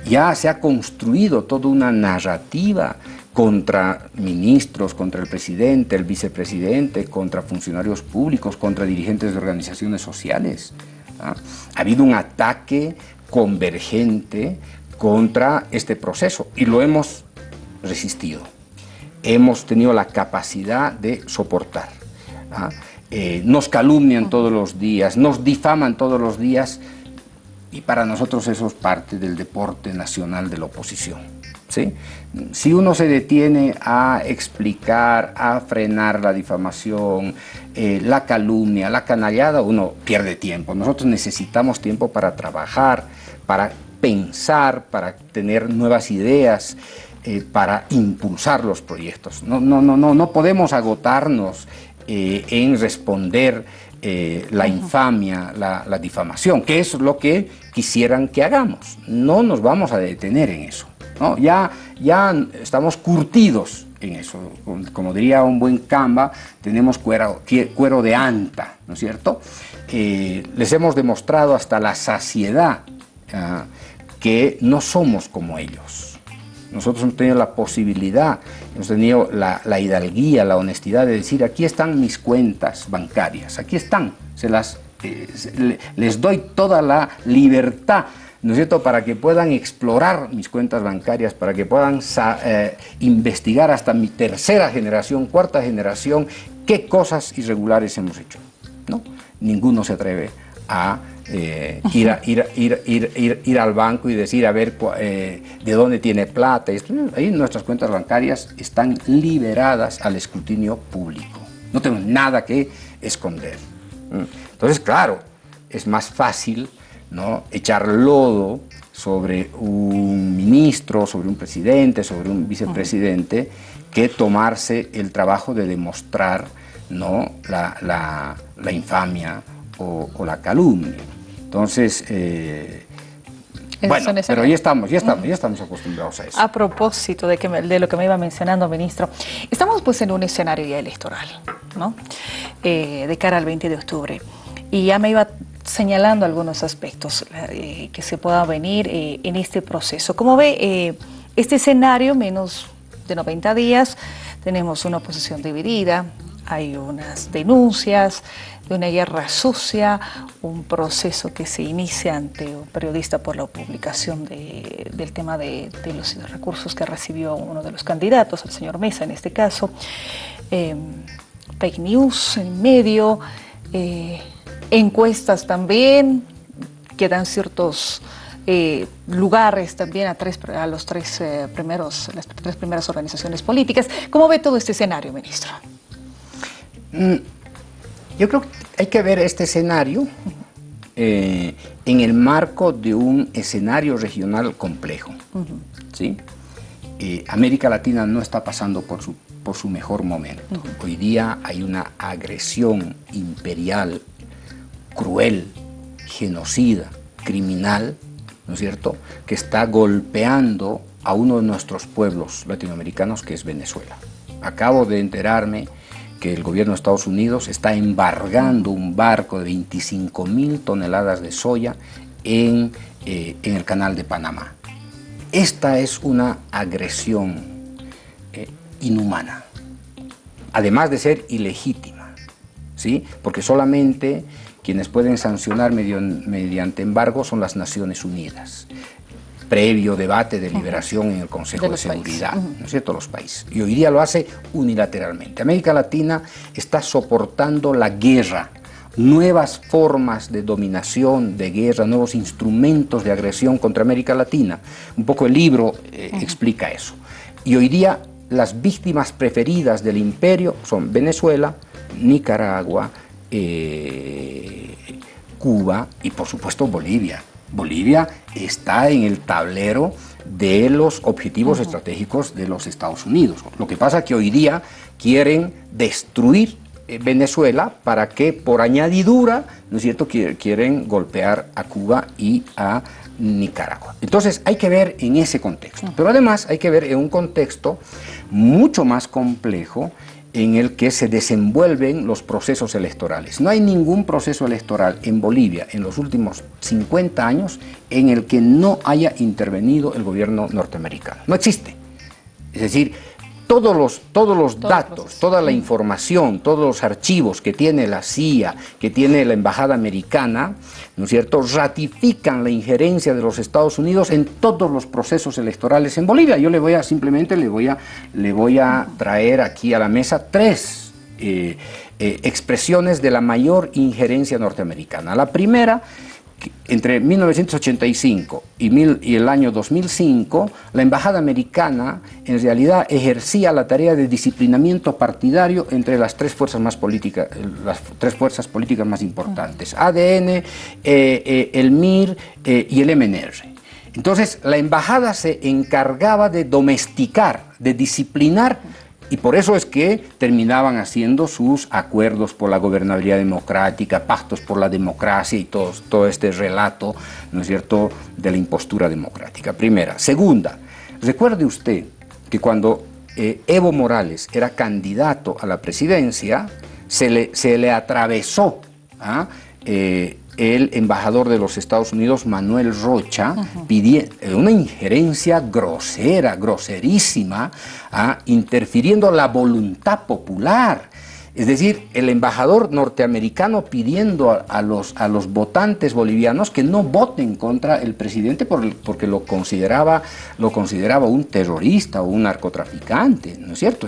Ya se ha construido toda una narrativa contra ministros, contra el presidente, el vicepresidente, contra funcionarios públicos, contra dirigentes de organizaciones sociales. Ha habido un ataque convergente contra este proceso y lo hemos resistido. Hemos tenido la capacidad de soportar. ¿ah? Eh, nos calumnian todos los días, nos difaman todos los días y para nosotros eso es parte del deporte nacional de la oposición. Si uno se detiene a explicar, a frenar la difamación, eh, la calumnia, la canallada, uno pierde tiempo. Nosotros necesitamos tiempo para trabajar, para pensar, para tener nuevas ideas, eh, para impulsar los proyectos. No, no, no, no, no podemos agotarnos eh, en responder la infamia, la, la difamación, que es lo que quisieran que hagamos. No nos vamos a detener en eso. Ya, ya estamos curtidos en eso. Como diría un buen Canva, tenemos cuero, cuero de anta, ¿no es cierto? Eh, les hemos demostrado hasta la saciedad ah, que no somos como ellos. Nosotros hemos tenido la posibilidad, hemos tenido la, hidalguía, la honestidad de decir, aquí están mis cuentas bancarias, aquí están, se las, eh, les doy toda la libertad ¿no es cierto?, para que puedan explorar mis cuentas bancarias, para que puedan eh, investigar hasta mi tercera generación, cuarta generación, qué cosas irregulares hemos hecho. ¿no? Ninguno se atreve a, eh, ir, al banco y decir a ver eh, de dónde tiene plata. Ahí nuestras cuentas bancarias están liberadas al escrutinio público. No tenemos nada que esconder. Entonces, claro, es más fácil ¿no? echar lodo sobre un ministro, sobre un presidente, sobre un vicepresidente, que tomarse el trabajo de demostrar ¿no? la, infamia o, la calumnia. Entonces, eh, bueno, pero ya estamos, ya estamos, ya estamos acostumbrados a eso. A propósito de, que de lo que me iba mencionando, ministro, estamos pues en un escenario ya electoral, ¿no? Eh, de cara al 20 de octubre. Y ya me iba señalando algunos aspectos eh, que se puedan venir eh, en este proceso. Como ve, este escenario, menos de 90 días, tenemos una oposición dividida, hay unas denuncias de una guerra sucia, un proceso que se inicia ante un periodista por la publicación del tema de, los recursos que recibió uno de los candidatos, el señor Mesa en este caso, em, fake news en medio, eh, encuestas también, que dan ciertos eh, lugares también a, tres, a los tres, eh, primeros, las tres primeras organizaciones políticas. ¿Cómo ve todo este escenario, ministro? Mm, yo creo que hay que ver este escenario eh, en el marco de un escenario regional complejo. ¿sí? América Latina no está pasando por su, por su mejor momento. Hoy día hay una agresión imperial, cruel, genocida, criminal, ¿no es cierto?, que está golpeando a uno de nuestros pueblos latinoamericanos, que es Venezuela. Acabo de enterarme que el gobierno de Estados Unidos está embargando un barco de 25 mil toneladas de soya en, eh, en, el canal de Panamá. Esta es una agresión eh, inhumana, además de ser ilegítima, ¿sí? porque solamente quienes pueden sancionar mediante embargo son las Naciones Unidas, previo debate, de deliberación en el Consejo de, Seguridad, ¿no es cierto?, los países. Y hoy día lo hace unilateralmente. América Latina está soportando la guerra, nuevas formas de dominación, de guerra, nuevos instrumentos de agresión contra América Latina. Un poco el libro eh, explica eso. Y hoy día las víctimas preferidas del imperio son Venezuela, Nicaragua, eh, Cuba y por supuesto Bolivia. Bolivia está en el tablero de los objetivos estratégicos de los Estados Unidos. Lo que pasa es que hoy día quieren destruir eh, Venezuela para que por añadidura, ¿no es cierto?, quieren golpear a Cuba y a Nicaragua. Entonces hay que ver en ese contexto, pero además hay que ver en un contexto mucho más complejo en el que se desenvuelven los procesos electorales. No hay ningún proceso electoral en Bolivia en los últimos 50 años en el que no haya intervenido el gobierno norteamericano. No existe. Es decir, todos los, todos los datos, toda la información, todos los archivos que tiene la CIA, que tiene la Embajada Americana, ¿no es cierto?, ratifican la injerencia de los Estados Unidos en todos los procesos electorales en Bolivia. Yo le voy a, simplemente le voy a, le voy a traer aquí a la mesa tres eh, eh, expresiones de la mayor injerencia norteamericana. La primera entre 1985 y, el año 2005, la embajada americana en realidad ejercía la tarea de disciplinamiento partidario entre las tres fuerzas, más políticas, las tres fuerzas políticas más importantes, ADN, eh, eh, el MIR eh, y el MNR. Entonces, la embajada se encargaba de domesticar, de disciplinar y por eso es que terminaban haciendo sus acuerdos por la gobernabilidad democrática, pactos por la democracia y todo, todo este relato, ¿no es cierto?, de la impostura democrática. Primera. Segunda, recuerde usted que cuando eh, Evo Morales era candidato a la presidencia, se le, se le atravesó ¿ah? eh, el embajador de los Estados Unidos, Manuel Rocha, pidiendo eh, una injerencia grosera, groserísima, ¿ah? interfiriendo la voluntad popular. Es decir, el embajador norteamericano pidiendo a, los, a los votantes bolivianos que no voten contra el presidente porque lo consideraba, lo consideraba un terrorista o un narcotraficante, ¿no es cierto?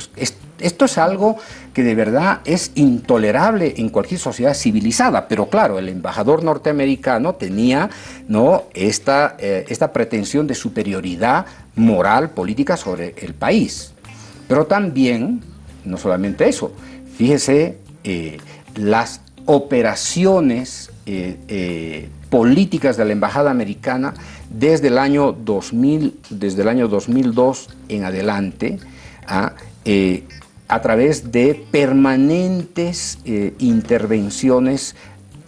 esto es algo que de verdad es intolerable en cualquier sociedad civilizada, pero claro, el embajador norteamericano tenía ¿no? esta, eh, esta pretensión de superioridad moral, política sobre el país. Pero también, no solamente eso, Fíjese eh, las operaciones eh, eh, políticas de la Embajada Americana desde el año, 2000, desde el año 2002 en adelante, ¿ah? a través de permanentes intervenciones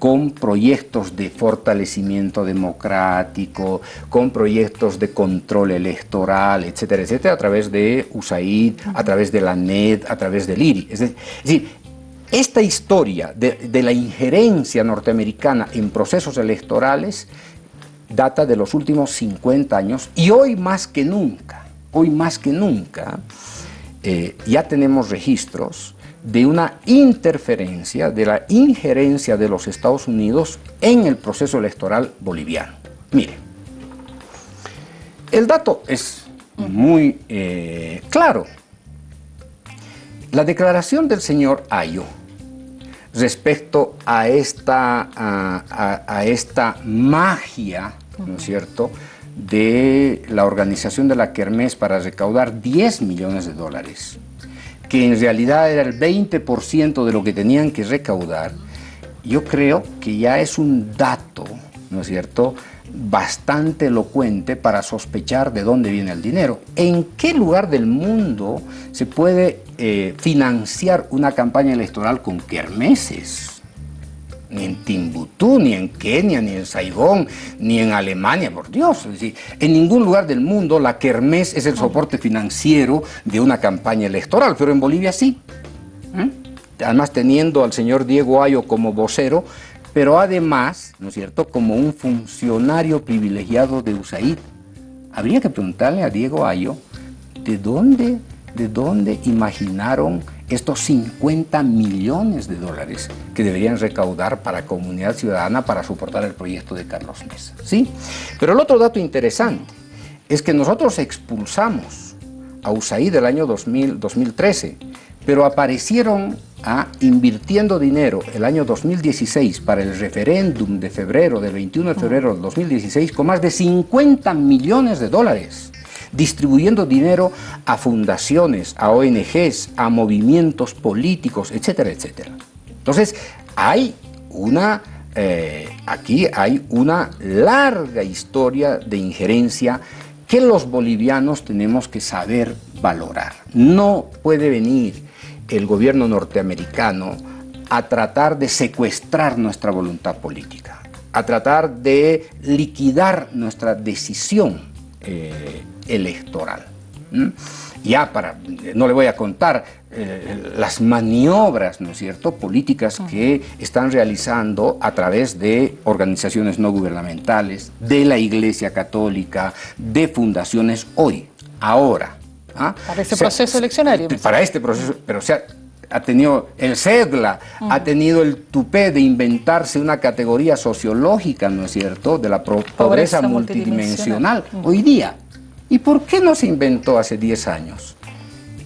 con proyectos de fortalecimiento democrático, con proyectos de control electoral, etcétera, etcétera, a través de USAID, a través de la NED, a través del IRI. Es decir, esta historia de, la injerencia norteamericana en procesos electorales data de los últimos 50 años y hoy más que nunca, hoy más que nunca, eh, ya tenemos registros de una interferencia, de la injerencia de los Estados Unidos en el proceso electoral boliviano. Mire, el dato es muy eh, claro. La declaración del señor Ayo respecto a esta, a, esta magia, ¿no es cierto?, de la organización de la Kermés para recaudar 10 millones de dólares, que en realidad era el 20% de lo que tenían que recaudar, yo creo que ya es un dato, ¿no es cierto?, bastante elocuente para sospechar de dónde viene el dinero. ¿En qué lugar del mundo se puede eh, financiar una campaña electoral con kermeses? Ni en Timbuktu, ni en Kenia, ni en Saigón, ni en Alemania, por Dios. Es decir, en ningún lugar del mundo la kermés es el soporte financiero de una campaña electoral, pero en Bolivia sí. ¿eh? Además, teniendo al señor Diego Ayo como vocero, pero además, ¿no es cierto?, como un funcionario privilegiado de USAID. Habría que preguntarle a Diego Ayo, ¿de dónde, de dónde imaginaron estos 50 millones de dólares que deberían recaudar para comunidad ciudadana para soportar el proyecto de Carlos Mesa? ¿Sí? Pero el otro dato interesante es que nosotros expulsamos a USAID del año 2000, 2013, pero aparecieron invirtiendo dinero el año 2016 para el referéndum de febrero, del 21 de febrero del 2016, con más de 50 millones de dólares, distribuyendo dinero a fundaciones, a ONGs, a movimientos políticos, etcétera, etcétera. Entonces, hay una, eh, aquí hay una larga historia de injerencia que los bolivianos tenemos que saber valorar. No puede venir el gobierno norteamericano a tratar de secuestrar nuestra voluntad política, a tratar de liquidar nuestra decisión eh, electoral. Ya para, no le voy a contar eh, las maniobras, ¿no es cierto?, políticas que están realizando a través de organizaciones no gubernamentales, de la Iglesia Católica, de fundaciones hoy, ahora, ¿Ah? Para este proceso eleccionario. Para este proceso, pero o sea, ha tenido el CEDLA, ha tenido el tupé de inventarse una categoría sociológica, ¿no es cierto?, de la pobreza, multidimensional, hoy día. ¿Y por qué no se inventó hace 10 años?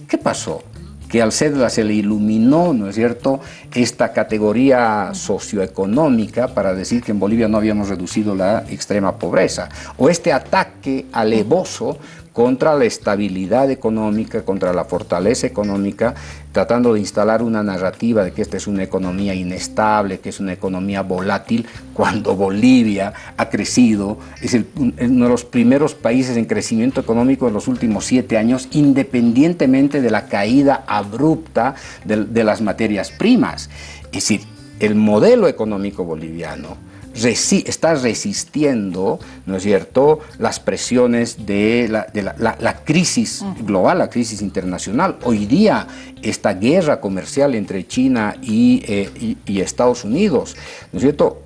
¿Qué pasó? Que al CEDLA se le iluminó, ¿no es cierto?, esta categoría socioeconómica para decir que en Bolivia no habíamos reducido la extrema pobreza. O este ataque alevoso contra la estabilidad económica, contra la fortaleza económica, tratando de instalar una narrativa de que esta es una economía inestable, que es una economía volátil, cuando Bolivia ha crecido, es uno de los primeros países en crecimiento económico en los últimos siete años, independientemente de la caída abrupta de, de las materias primas. Es decir, el modelo económico boliviano está resistiendo, ¿no es cierto?, las presiones de la, crisis global, la crisis internacional. Hoy día, esta guerra comercial entre China y, eh, Estados Unidos, ¿no es cierto?,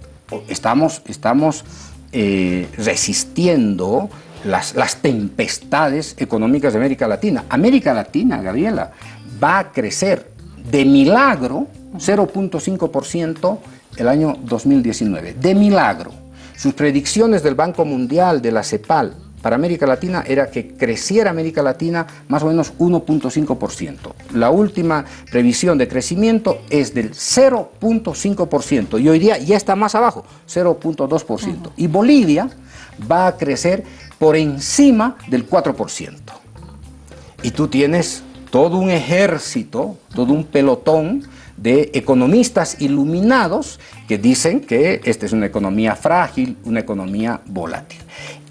estamos, estamos eh, resistiendo las, las tempestades económicas de América Latina. América Latina, Gabriela, va a crecer de milagro 0.5% el año 2019, de milagro. Sus predicciones del Banco Mundial, de la CEPAL, para América Latina era que creciera América Latina más o menos 1.5%. La última previsión de crecimiento es del 0.5% y hoy día ya está más abajo, 0.2%. Y Bolivia va a crecer por encima del 4%. Y tú tienes todo un ejército, todo un pelotón de economistas iluminados que dicen que esta es una economía frágil, una economía volátil.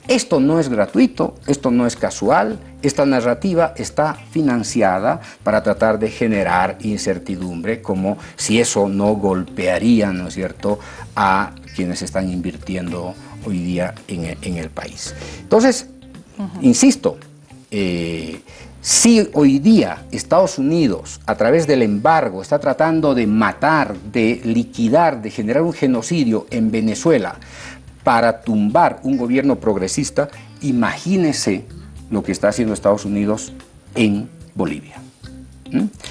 Esto no es gratuito, esto no es casual, esta narrativa está financiada para tratar de generar incertidumbre, como si eso no golpearía, ¿no es cierto?, a quienes están invirtiendo hoy día en, el país. Entonces, insisto, eh, si hoy día Estados Unidos, a través del embargo, está tratando de matar, de liquidar, de generar un genocidio en Venezuela para tumbar un gobierno progresista, imagínese lo que está haciendo Estados Unidos en Bolivia.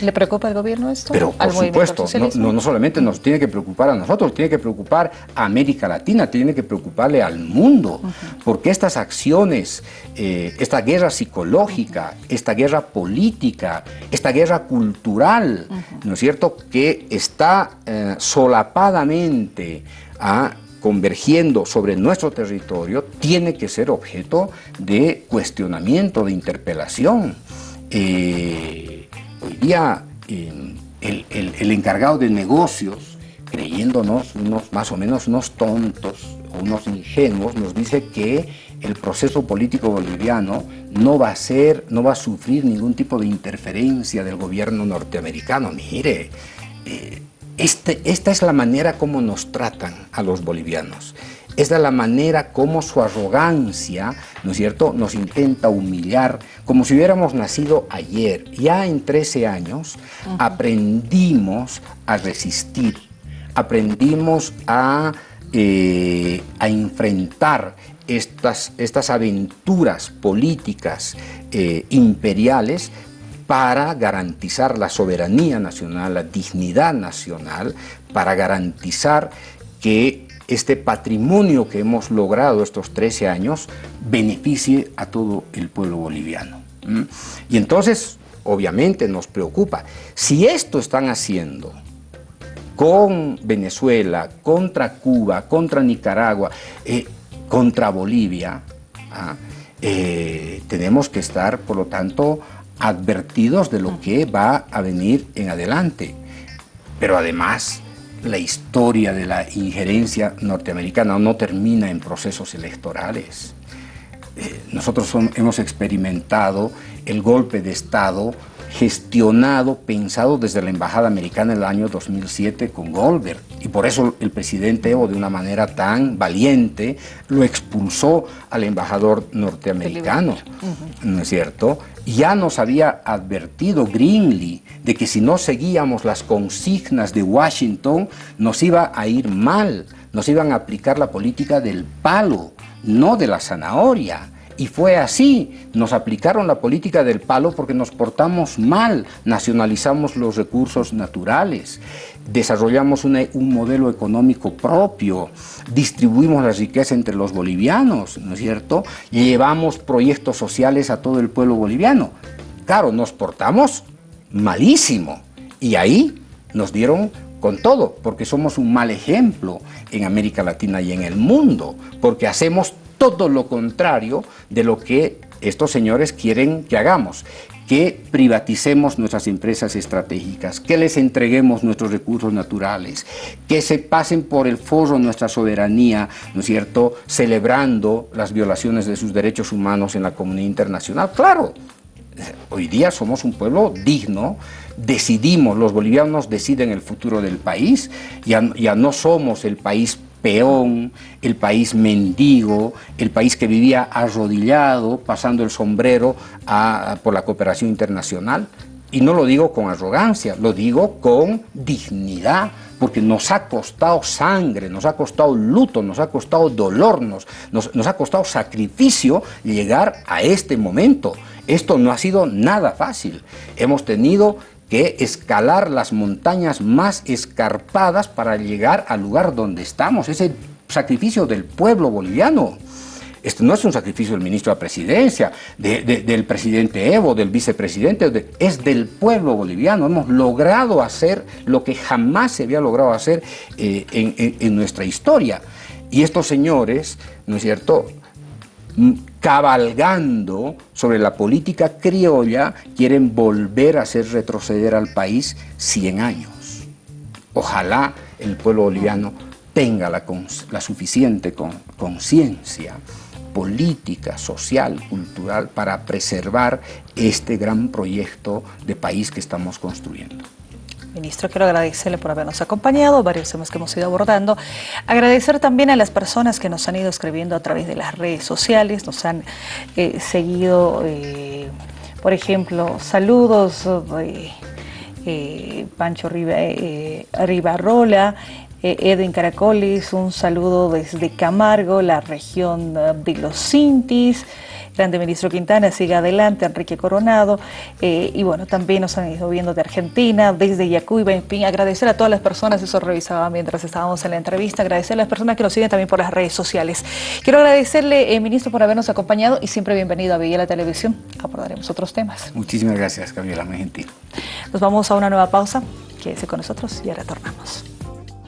¿Le preocupa al gobierno esto? Pero por supuesto, no, no, solamente nos tiene que preocupar a nosotros, tiene que preocupar a América Latina, tiene que preocuparle al mundo, porque estas acciones, eh, esta guerra psicológica, esta guerra política, esta guerra cultural, ¿no es cierto?, que está eh, solapadamente a ah, convergiendo sobre nuestro territorio, tiene que ser objeto de cuestionamiento, de interpelación. Eh, hoy día el, encargado de negocios, creyéndonos unos más o menos unos tontos, unos ingenuos, nos dice que el proceso político boliviano no va a ser, no va a sufrir ningún tipo de interferencia del gobierno norteamericano. Mire, eh, este, esta es la manera como nos tratan a los bolivianos. Esta es la manera como su arrogancia, ¿no es cierto?, nos intenta humillar, como si hubiéramos nacido ayer. Ya en 13 años aprendimos a resistir, aprendimos a, eh, a enfrentar estas, estas aventuras políticas eh, imperiales para garantizar la soberanía nacional, la dignidad nacional, para garantizar que este patrimonio que hemos logrado estos 13 años beneficie a todo el pueblo boliviano. Y entonces, obviamente, nos preocupa. Si esto están haciendo con Venezuela, contra Cuba, contra Nicaragua, eh, contra Bolivia, ¿ah? eh, tenemos que estar, por lo tanto, advertidos de lo que va a venir en adelante. Pero además, la historia de la injerencia norteamericana no termina en procesos electorales. Eh, nosotros hemos experimentado el golpe de Estado gestionado, pensado desde la Embajada Americana en el año 2007 con Goldberg. Y por eso el presidente Evo, de una manera tan valiente, lo expulsó al embajador norteamericano, ¿no es cierto? Ya nos había advertido Greenlee de que si no seguíamos las consignas de Washington, nos iba a ir mal, nos iban a aplicar la política del palo, no de la zanahoria. Y fue así, nos aplicaron la política del palo porque nos portamos mal, nacionalizamos los recursos naturales, desarrollamos un modelo económico propio, distribuimos la riqueza entre los bolivianos, ¿no es cierto? Llevamos proyectos sociales a todo el pueblo boliviano. Claro, nos portamos malísimo y ahí nos dieron con todo, porque somos un mal ejemplo en América Latina y en el mundo, porque hacemos todo lo contrario de lo que estos señores quieren que hagamos, que privaticemos nuestras empresas estratégicas, que les entreguemos nuestros recursos naturales, que se pasen por el forro nuestra soberanía, ¿no es cierto?, celebrando las violaciones de sus derechos humanos en la comunidad internacional. Claro, hoy día somos un pueblo digno, decidimos, los bolivianos deciden el futuro del país, ya, ya no somos el país peón, el país mendigo, el país que vivía arrodillado, pasando el sombrero por la cooperación internacional. Y no lo digo con arrogancia, lo digo con dignidad, porque nos ha costado sangre, nos ha costado luto, nos ha costado dolor, nos, nos ha costado sacrificio llegar a este momento. Esto no ha sido nada fácil. Hemos tenido que escalar las montañas más escarpadas para llegar al lugar donde estamos. Es el sacrificio del pueblo boliviano. Esto no es un sacrificio del ministro de la presidencia, del presidente Evo, del vicepresidente, es del pueblo boliviano. Hemos logrado hacer lo que jamás se había logrado hacer eh, en nuestra historia. Y estos señores, ¿no es cierto?, cabalgando sobre la política criolla, quieren volver a hacer retroceder al país 100 años. Ojalá el pueblo boliviano tenga la, la suficiente conciencia política, social, cultural, para preservar este gran proyecto de país que estamos construyendo. Ministro, quiero agradecerle por habernos acompañado, varios temas que hemos ido abordando. Agradecer también a las personas que nos han ido escribiendo a través de las redes sociales, nos han eh, seguido, eh, por ejemplo, saludos de eh, Pancho Ribarrola, Edwin Caracolis, un saludo desde Camargo, la región de los Cintis, Grande Ministro Quintana, siga adelante, Enrique Coronado, eh, y bueno, también nos han ido viendo de Argentina, desde Yacuiba, en fin, agradecer a todas las personas, eso revisaba mientras estábamos en la entrevista, agradecer a las personas que nos siguen también por las redes sociales. Quiero agradecerle, eh, Ministro, por habernos acompañado y siempre bienvenido a Villa la Televisión. Abordaremos otros temas. Muchísimas gracias, Gabriela, muy gentil. Nos vamos a una nueva pausa. Quédese con nosotros y ya retornamos.